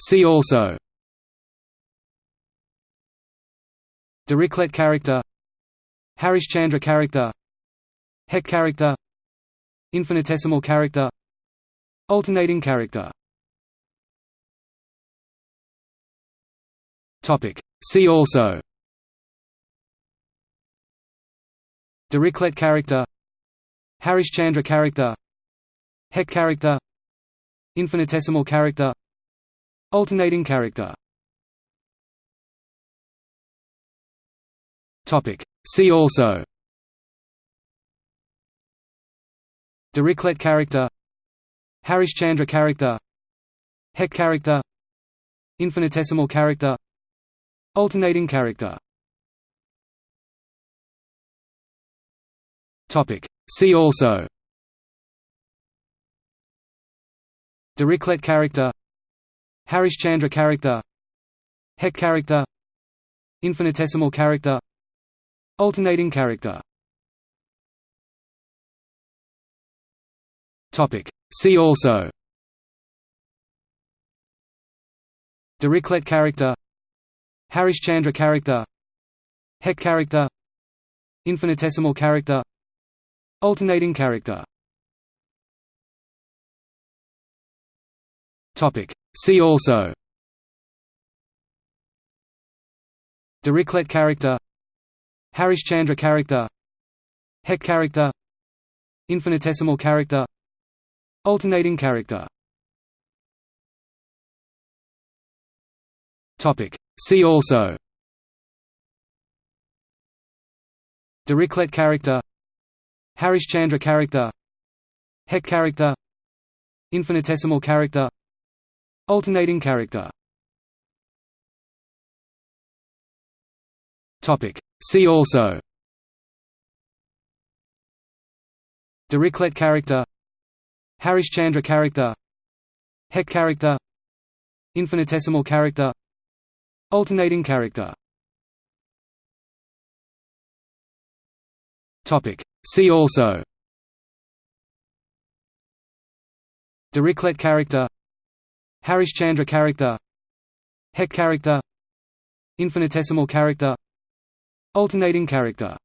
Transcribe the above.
See also. Dirichlet character. Harishchandra character. Hecke character. Infinitesimal character. Alternating character. Topic. See also. Dirichlet character. Harishchandra character. Hecke character. Infinitesimal character Alternating character. See also. Dirichlet character. Harishchandra character. Hecke character. Infinitesimal character. Alternating character. See also. Dirichlet character Harishchandra character Hecke character Infinitesimal character Alternating character. See also. Dirichlet character Harishchandra character Hecke character Infinitesimal character Alternating character See also Dirichlet character Harishchandra character Hecke character Infinitesimal character Alternating character See also Dirichlet character Harishchandra character Hecke character Infinitesimal character Alternating character. See also. Dirichlet character. Harishchandra character. Hecke character. Infinitesimal character. Alternating character. See also. Dirichlet character Harishchandra character Hecke character Infinitesimal character Alternating character